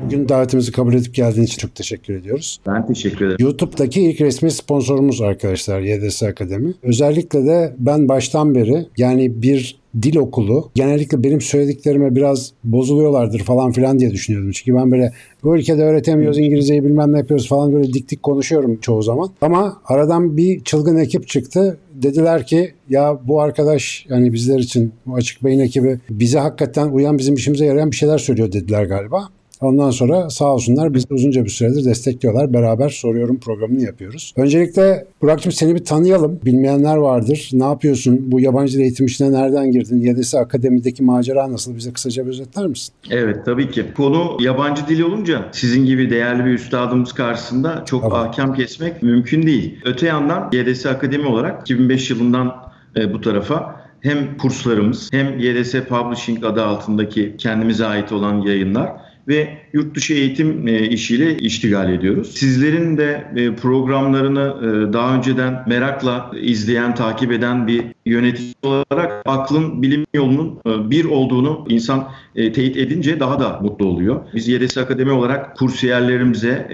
Bugün davetimizi kabul edip geldiğin için çok teşekkür ediyoruz. Ben teşekkür ederim. YouTube'daki ilk resmi sponsorumuz arkadaşlar YDS Akademi. Özellikle de ben baştan beri yani bir dil okulu genellikle benim söylediklerime biraz bozuluyorlardır falan filan diye düşünüyordum. Çünkü ben böyle bu ülkede öğretemiyoruz İngilizceyi bilmem ne yapıyoruz falan böyle dik dik konuşuyorum çoğu zaman. Ama aradan bir çılgın ekip çıktı. Dediler ki ya bu arkadaş yani bizler için bu açık beyin ekibi bize hakikaten uyan bizim işimize yarayan bir şeyler söylüyor dediler galiba. Ondan sonra sağ olsunlar bizi uzunca bir süredir destekliyorlar. Beraber soruyorum programını yapıyoruz. Öncelikle Burak'cığım seni bir tanıyalım. Bilmeyenler vardır. Ne yapıyorsun? Bu yabancı dil eğitim işine nereden girdin? YDS Akademi'deki macera nasıl? Bize kısaca bir özetler misin? Evet tabii ki. Konu yabancı dil olunca sizin gibi değerli bir üstadımız karşısında çok Tabii. ahkam kesmek mümkün değil. Öte yandan YDS Akademi olarak 2005 yılından e, bu tarafa hem kurslarımız hem YDS Publishing adı altındaki kendimize ait olan yayınlar ve yurt dışı eğitim e, işiyle iştigal ediyoruz. Sizlerin de e, programlarını e, daha önceden merakla izleyen, takip eden bir yönetici olarak aklın bilim yolunun bir olduğunu insan teyit edince daha da mutlu oluyor. Biz YDS Akademi olarak kursiyerlerimize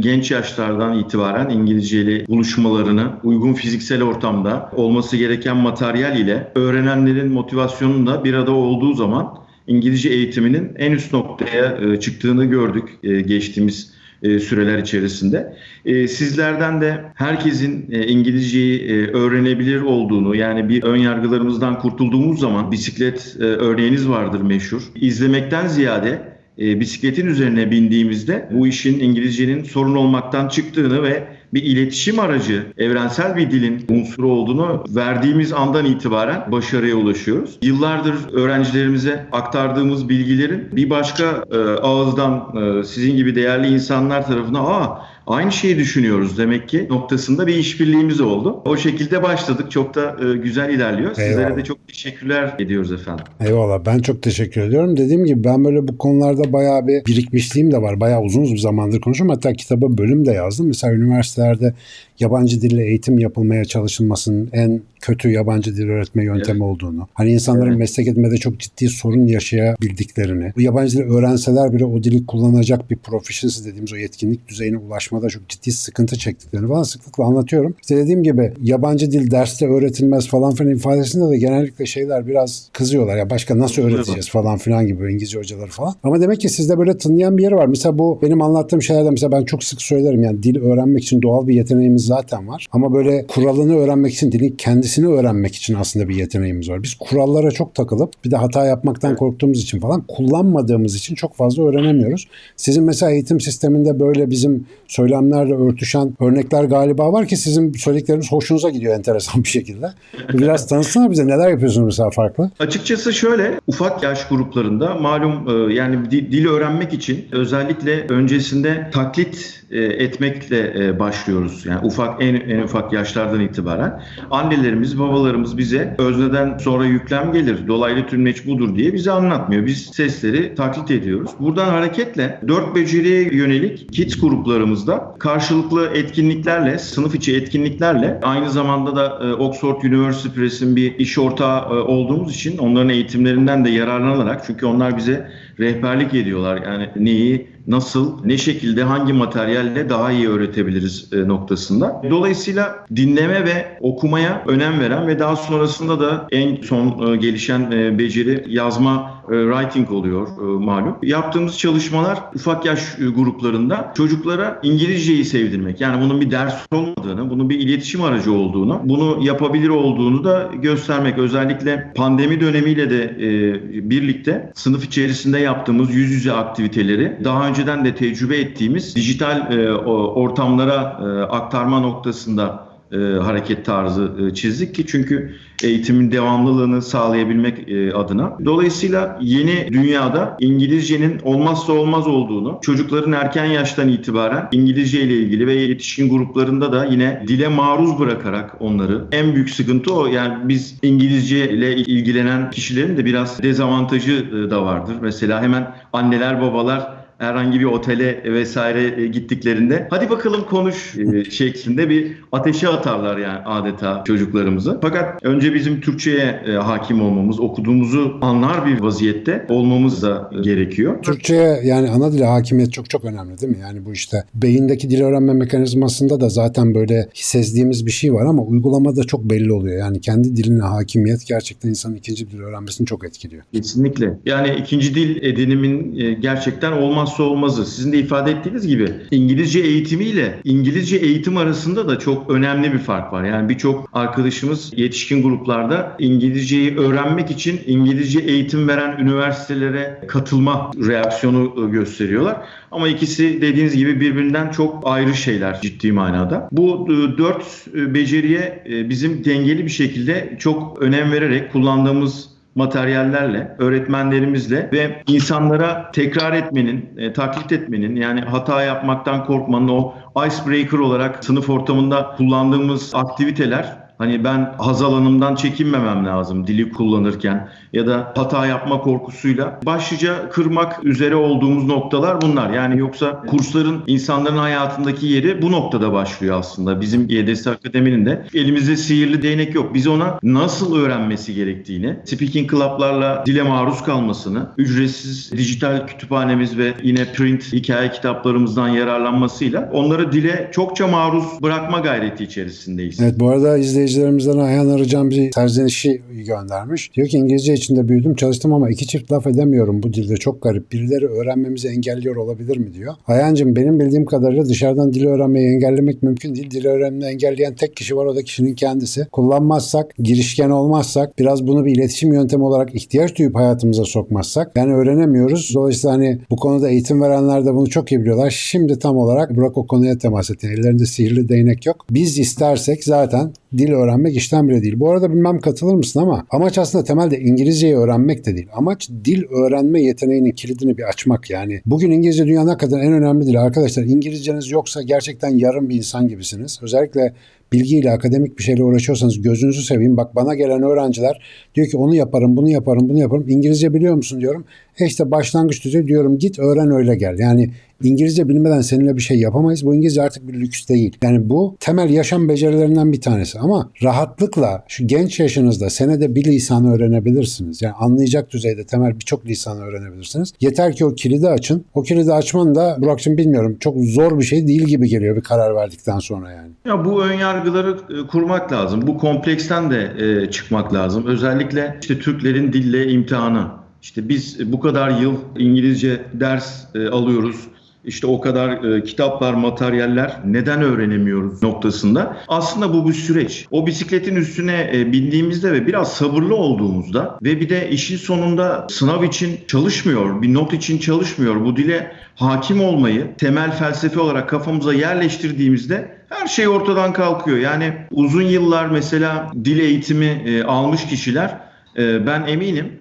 genç yaşlardan itibaren İngilizceyle buluşmalarını uygun fiziksel ortamda olması gereken materyal ile öğrenenlerin motivasyonun da bir arada olduğu zaman İngilizce eğitiminin en üst noktaya e, çıktığını gördük e, geçtiğimiz e, süreler içerisinde. E, Sizlerden de herkesin e, İngilizceyi e, öğrenebilir olduğunu yani bir ön yargılarımızdan kurtulduğumuz zaman bisiklet e, örneğiniz vardır meşhur. İzlemekten ziyade e, bisikletin üzerine bindiğimizde bu işin İngilizcenin sorun olmaktan çıktığını ve bir iletişim aracı, evrensel bir dilin unsuru olduğunu verdiğimiz andan itibaren başarıya ulaşıyoruz. Yıllardır öğrencilerimize aktardığımız bilgilerin bir başka e, ağızdan e, sizin gibi değerli insanlar tarafından aa aynı şeyi düşünüyoruz demek ki noktasında bir işbirliğimiz oldu. O şekilde başladık. Çok da e, güzel ilerliyor. Sizlere Eyvallah. de çok teşekkürler ediyoruz efendim. Eyvallah ben çok teşekkür ediyorum. Dediğim gibi ben böyle bu konularda bayağı bir birikmişliğim de var. Bayağı uzun bir zamandır konuşuyorum. Hatta kitaba bölüm de yazdım. Mesela üniversitelerde yabancı dille eğitim yapılmaya çalışılmasının en kötü yabancı dil öğretme yöntemi olduğunu. Hani insanların Evet. meslek edinmede çok ciddi sorun yaşayabildiklerini. Bu yabancı dil öğrenseler bile o dili kullanacak bir proficiency dediğimiz o yetkinlik düzeyine ulaşmada çok ciddi sıkıntı çektiklerini falan sıklıkla anlatıyorum. İşte dediğim gibi yabancı dil derste öğretilmez falan filan ifadesinde de genellikle şeyler biraz kızıyorlar. Ya başka nasıl öğreteceğiz falan filan gibi İngilizce hocaları falan. Ama demek ki sizde böyle tınlayan bir yer var. Mesela bu benim anlattığım şeylerden mesela ben çok sık söylerim yani dil öğrenmek için doğal bir yeteneğimiz zaten var. Ama böyle kuralını öğrenmek için dilin kendisini öğrenmek için aslında bir yeteneğimiz var. Biz kurallara çok takılıp bir de hata yapmaktan korktuğumuz için falan kullanmadığımız için çok fazla öğrenemiyoruz. Sizin mesela eğitim sisteminde böyle bizim söylemlerle örtüşen örnekler galiba var ki sizin söyledikleriniz hoşunuza gidiyor enteresan bir şekilde. Biraz tanıtsana bize neler yapıyorsunuz mesela farklı? Açıkçası şöyle ufak yaş gruplarında malum e, yani di- dil öğrenmek için özellikle öncesinde taklit e, etmekle e, başlıyoruz. Yani ufak en, en ufak yaşlardan itibaren annelerimiz babalarımız bize özneden sonra yüklem gelir dolaylı tümleç budur diye bize anlatmıyor. Biz sesleri taklit ediyoruz. Buradan hareketle dört beceriye yönelik kids gruplarımızda karşılıklı etkinliklerle sınıf içi etkinliklerle aynı zamanda da e, Oxford University Press'in bir iş ortağı olduğumuz için onların eğitimlerinden de yararlanarak çünkü onlar bize rehberlik ediyorlar. Yani neyi, nasıl, ne şekilde, hangi materyalle daha iyi öğretebiliriz e, noktasında. Dolayısıyla dinleme ve okumaya önem veren ve daha sonrasında da en son e, gelişen e, beceri yazma writing oluyor e, malum. Yaptığımız çalışmalar ufak yaş e, gruplarında çocuklara İngilizceyi sevdirmek. Yani bunun bir ders olmadığını, bunun bir iletişim aracı olduğunu, bunu yapabilir olduğunu da göstermek. Özellikle pandemi dönemiyle de e, birlikte sınıf içerisinde yaptığımız yüz yüze aktiviteleri daha önceden de tecrübe ettiğimiz dijital e, ortamlara e, aktarma noktasında e, hareket tarzı e, çizdik ki çünkü eğitimin devamlılığını sağlayabilmek e, adına. Dolayısıyla yeni dünyada İngilizcenin olmazsa olmaz olduğunu, çocukların erken yaştan itibaren İngilizce ile ilgili ve yetişkin gruplarında da yine dile maruz bırakarak onları en büyük sıkıntı o. Yani biz İngilizce ile ilgilenen kişilerin de biraz dezavantajı e, da vardır. Mesela hemen anneler babalar herhangi bir otele vesaire e, gittiklerinde hadi bakalım konuş e, şeklinde bir ateşe atarlar yani adeta çocuklarımızı. Fakat önce bizim Türkçe'ye e, hakim olmamız, okuduğumuzu anlar bir vaziyette olmamız da gerekiyor. Türkçe'ye yani ana dile hakimiyet çok çok önemli değil mi? Yani bu işte beyindeki dil öğrenme mekanizmasında da zaten böyle sezdiğimiz bir şey var ama uygulamada çok belli oluyor. Yani kendi diline hakimiyet gerçekten insanın ikinci dil öğrenmesini çok etkiliyor. Kesinlikle. Yani ikinci dil edinimin gerçekten olmazsa olmazı. Sizin de ifade ettiğiniz gibi İngilizce eğitimiyle İngilizce eğitim arasında da çok önemli bir fark var. Yani birçok arkadaşımız yetişkin gruplarda İngilizceyi öğrenmek için İngilizce eğitim veren üniversitelere katılma reaksiyonu e, gösteriyorlar. Ama ikisi dediğiniz gibi birbirinden çok ayrı şeyler ciddi manada. Bu e, dört e, beceriye bizim dengeli bir şekilde çok önem vererek kullandığımız materyallerle, öğretmenlerimizle ve insanlara tekrar etmenin, e, taklit etmenin yani hata yapmaktan korkmanın o icebreaker olarak sınıf ortamında kullandığımız aktiviteler Hani ben haz alanımdan çekinmemem lazım dili kullanırken ya da hata yapma korkusuyla başlıca kırmak üzere olduğumuz noktalar bunlar. Yani yoksa kursların insanların hayatındaki yeri bu noktada başlıyor aslında. Bizim YDS Akademi'nin de elimizde sihirli değnek yok. Biz ona nasıl öğrenmesi gerektiğini, speaking club'larla dile maruz kalmasını, ücretsiz dijital kütüphanemiz ve yine print hikaye kitaplarımızdan yararlanmasıyla onları dile çokça maruz bırakma gayreti içerisindeyiz. Evet bu arada izleyicilerimizden Ayhan Arıcan bir serzenişi göndermiş. Diyor ki İngilizce içinde büyüdüm çalıştım ama iki çift laf edemiyorum bu dilde çok garip. Birileri öğrenmemizi engelliyor olabilir mi diyor. Ayhan'cığım benim bildiğim kadarıyla dışarıdan dil öğrenmeyi engellemek mümkün değil. Dil öğrenmeyi engelleyen tek kişi var o da kişinin kendisi. Kullanmazsak, girişken olmazsak, biraz bunu bir iletişim yöntemi olarak ihtiyaç duyup hayatımıza sokmazsak yani öğrenemiyoruz. Dolayısıyla hani bu konuda eğitim verenler de bunu çok iyi biliyorlar. Şimdi tam olarak Burak o konuya temas etti. Ellerinde sihirli değnek yok. Biz istersek zaten dil öğrenmek işten bile değil. Bu arada bilmem katılır mısın ama amaç aslında temelde İngilizceyi öğrenmek de değil. Amaç dil öğrenme yeteneğinin kilidini bir açmak yani. Bugün İngilizce dünyanın hakikaten en önemli dili. Arkadaşlar İngilizceniz yoksa gerçekten yarım bir insan gibisiniz. Özellikle bilgiyle akademik bir şeyle uğraşıyorsanız gözünüzü seveyim. Bak bana gelen öğrenciler diyor ki onu yaparım, bunu yaparım, bunu yaparım. İngilizce biliyor musun diyorum. E işte başlangıç düzeyi diyorum git öğren öyle gel. Yani İngilizce bilmeden seninle bir şey yapamayız. Bu İngilizce artık bir lüks değil. Yani bu temel yaşam becerilerinden bir tanesi. Ama rahatlıkla şu genç yaşınızda senede bir lisanı öğrenebilirsiniz. Yani anlayacak düzeyde temel birçok lisanı öğrenebilirsiniz. Yeter ki o kilidi açın. O kilidi açman da Burak'cığım bilmiyorum çok zor bir şey değil gibi geliyor bir karar verdikten sonra yani. Ya bu ön yargıları e, kurmak lazım. Bu kompleksten de e, çıkmak lazım. Özellikle işte Türklerin dille imtihanı. İşte biz bu kadar yıl İngilizce ders e, alıyoruz işte o kadar e, kitaplar, materyaller neden öğrenemiyoruz noktasında. Aslında bu bir süreç. O bisikletin üstüne e, bindiğimizde ve biraz sabırlı olduğumuzda ve bir de işin sonunda sınav için çalışmıyor, bir not için çalışmıyor. Bu dile hakim olmayı temel felsefe olarak kafamıza yerleştirdiğimizde her şey ortadan kalkıyor. Yani uzun yıllar mesela dil eğitimi e, almış kişiler e, ben eminim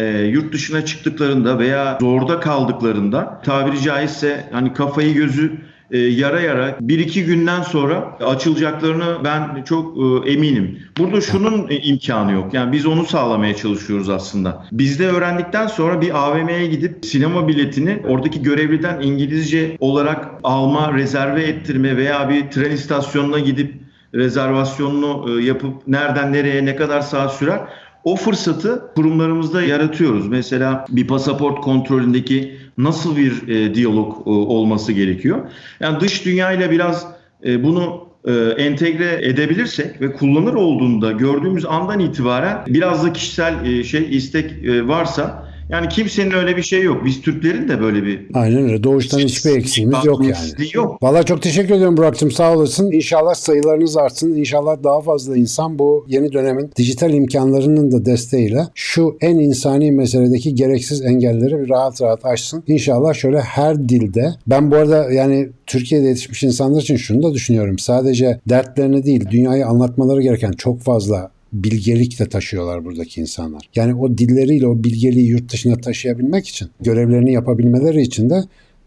e, yurt dışına çıktıklarında veya zorda kaldıklarında tabiri caizse hani kafayı gözü e, yara yara bir iki günden sonra açılacaklarını ben çok e, eminim. Burada şunun e, imkanı yok. Yani biz onu sağlamaya çalışıyoruz aslında. Bizde öğrendikten sonra bir AVM'ye gidip sinema biletini oradaki görevliden İngilizce olarak alma, rezerve ettirme veya bir tren istasyonuna gidip rezervasyonunu e, yapıp nereden nereye ne kadar saat sürer o fırsatı kurumlarımızda yaratıyoruz. Mesela bir pasaport kontrolündeki nasıl bir e, diyalog e, olması gerekiyor. Yani dış dünyayla biraz e, bunu e, entegre edebilirsek ve kullanır olduğunda gördüğümüz andan itibaren biraz da kişisel e, şey istek e, varsa yani kimsenin öyle bir şey yok. Biz Türklerin de böyle bir... Aynen öyle. Doğuştan hiçbir eksiğimiz yok yani. Yok. Valla çok teşekkür ediyorum Burak'cığım sağ olasın. İnşallah sayılarınız artsın. İnşallah daha fazla insan bu yeni dönemin dijital imkanlarının da desteğiyle şu en insani meseledeki gereksiz engelleri rahat rahat aşsın. İnşallah şöyle her dilde. Ben bu arada yani Türkiye'de yetişmiş insanlar için şunu da düşünüyorum. Sadece dertlerini değil dünyayı anlatmaları gereken çok fazla bilgelik de taşıyorlar buradaki insanlar. Yani o dilleriyle o bilgeliği yurt dışına taşıyabilmek için, görevlerini yapabilmeleri için de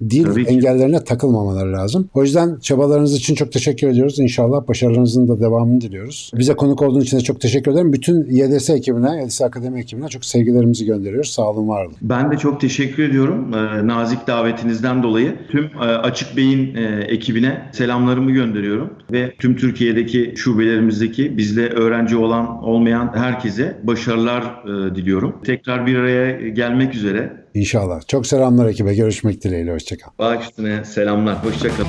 dil Tabii ki. engellerine takılmamaları lazım. O yüzden çabalarınız için çok teşekkür ediyoruz. İnşallah başarılarınızın da devamını diliyoruz. Bize konuk olduğun için de çok teşekkür ederim. Bütün YDS ekibine, YDS Akademi ekibine çok sevgilerimizi gönderiyoruz. Sağ olun, var olun. Ben de çok teşekkür ediyorum e, nazik davetinizden dolayı. Tüm e, Açık Bey'in e, ekibine selamlarımı gönderiyorum ve tüm Türkiye'deki şubelerimizdeki bizde öğrenci olan olmayan herkese başarılar e, diliyorum. Tekrar bir araya gelmek üzere. İnşallah. Çok selamlar ekibe. Görüşmek dileğiyle. Hoşçakal. Bağ üstüne selamlar. Hoşçakalın.